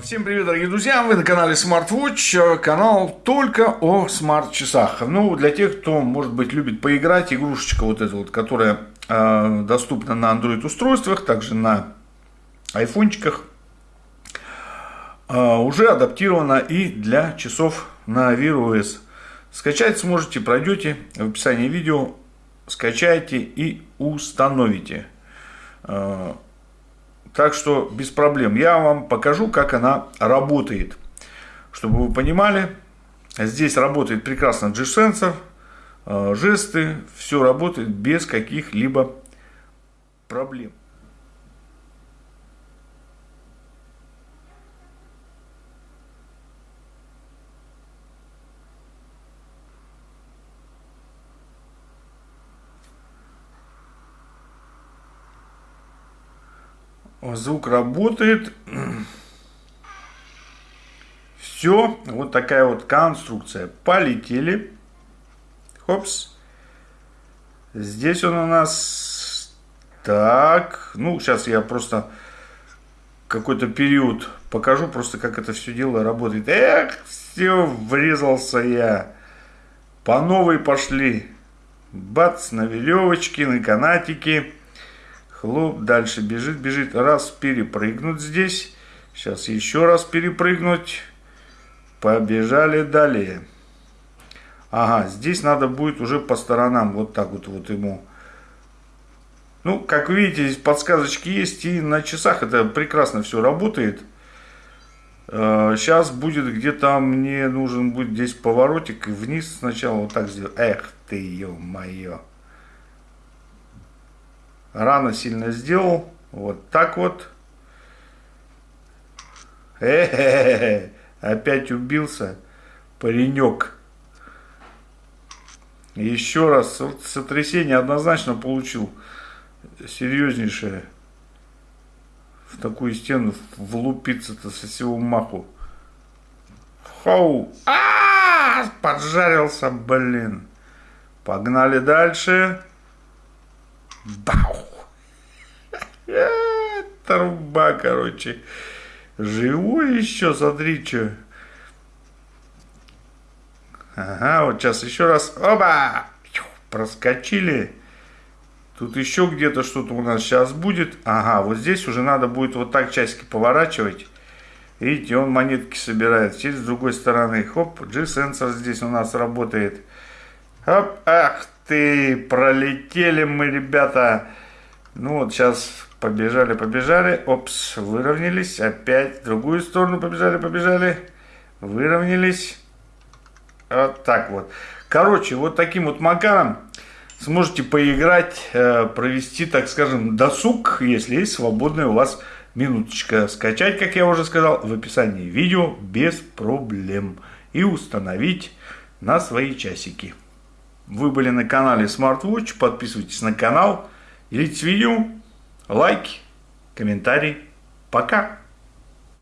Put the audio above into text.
Всем привет, дорогие друзья! Вы на канале SmartWatch, канал только о смарт-часах. Ну, для тех, кто, может быть, любит поиграть, игрушечка вот эта вот, которая э, доступна на Android устройствах, также на айфончиках, э, уже адаптирована и для часов на Wear OS. Скачать сможете, пройдете в описании видео, скачайте и установите. Э, так что без проблем. Я вам покажу, как она работает. Чтобы вы понимали, здесь работает прекрасно G-сенсор, э, жесты, все работает без каких-либо проблем. Звук работает. Все. Вот такая вот конструкция. Полетели. Хопс. Здесь он у нас... Так. Ну, сейчас я просто какой-то период покажу, просто как это все дело работает. Эх, все, врезался я. По новой пошли. Бац, на веревочке, на канатике. Хлоп, дальше бежит, бежит. Раз перепрыгнуть здесь. Сейчас еще раз перепрыгнуть. Побежали далее. Ага, здесь надо будет уже по сторонам вот так вот, вот ему. Ну, как видите, здесь подсказочки есть, и на часах это прекрасно все работает. Сейчас э, будет где-то мне нужен будет здесь поворотик вниз сначала вот так сделать. Эх ты, ё-моё рано сильно сделал. Вот так вот. Э -э -э опять убился паренек. Еще раз сотрясение однозначно получил серьезнейшее. В такую стену влупиться-то со всего маху. Хау! А, -а, -а поджарился, блин. Погнали дальше. Бау! Труба, короче. Живой еще, смотри, что. Ага, вот сейчас еще раз. Оба! Проскочили. Тут еще где-то что-то у нас сейчас будет. Ага, вот здесь уже надо будет вот так часики поворачивать. Видите, он монетки собирает. Через с другой стороны. Хоп, G-сенсор здесь у нас работает. Хоп, ах ты, пролетели мы, ребята. Ну вот сейчас побежали, побежали. Опс, выровнялись. Опять в другую сторону побежали, побежали. Выровнялись. Вот так вот. Короче, вот таким вот макаром сможете поиграть, э, провести, так скажем, досуг, если есть свободная у вас минуточка. Скачать, как я уже сказал, в описании видео без проблем. И установить на свои часики. Вы были на канале SmartWatch, подписывайтесь на канал, делитесь видео, лайки, комментарии. Пока!